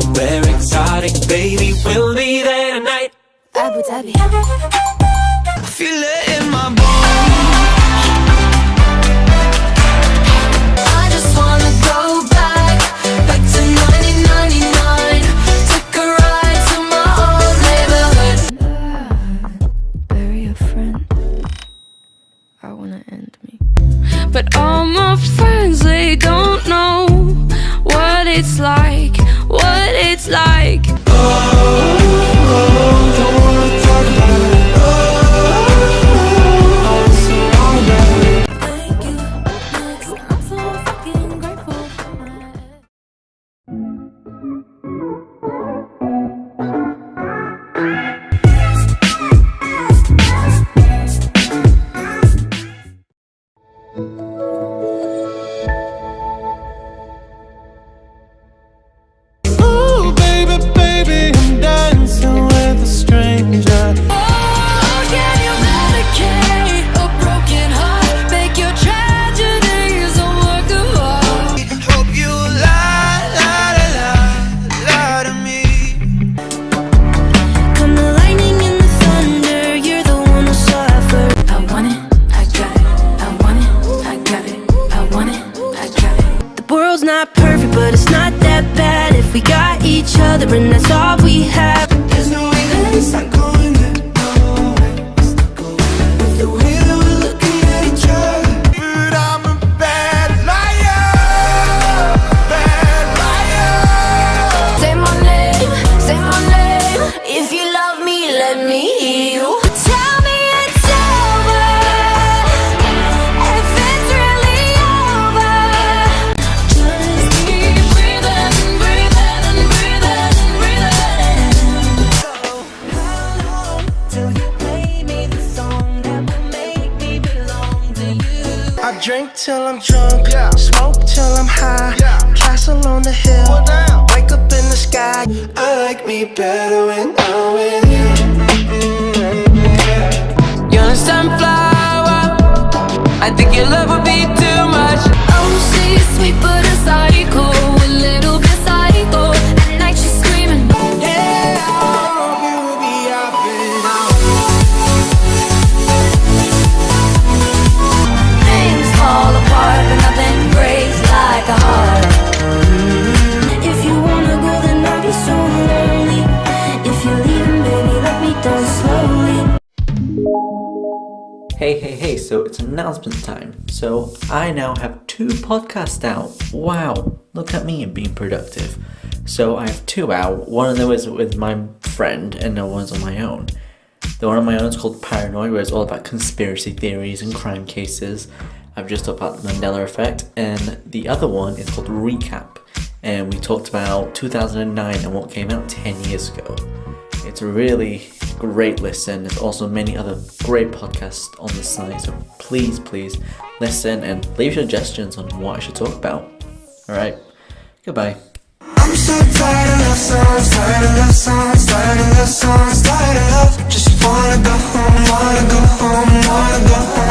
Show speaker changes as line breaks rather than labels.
somewhere exotic, baby. We'll be there tonight.
Abu Dhabi.
Feel it in my bones.
I just wanna go back, back to 1999. Took a ride to my old neighborhood.
bury a friend. I wanna end me. But all my friends, they don't know what it's like, what it's like. Other and that's all we have.
There's no way going drink till I'm drunk, smoke till I'm high. Castle on the hill, wake up in the sky. I like me better when I'm with you.
Mm-hmm.
Hey, hey, hey, so it's announcement time. So I now have two podcasts out. Wow, look at me being productive. So I have two out. One of them is with my friend, and the one's on my own. The one on my own is called Paranoid, where it's all about conspiracy theories and crime cases. I've just talked about the Mandela effect, and the other one is called Recap, and we talked about 2009 and what came out 10 years ago. It's really great listen. There's also many other great podcasts on the site, so please, please listen and leave suggestions on what I should talk about. Alright, goodbye.
I'm so tired of love songs, tired of love songs, tired of love songs, tired of love. Just wanna go home, wanna go home, wanna go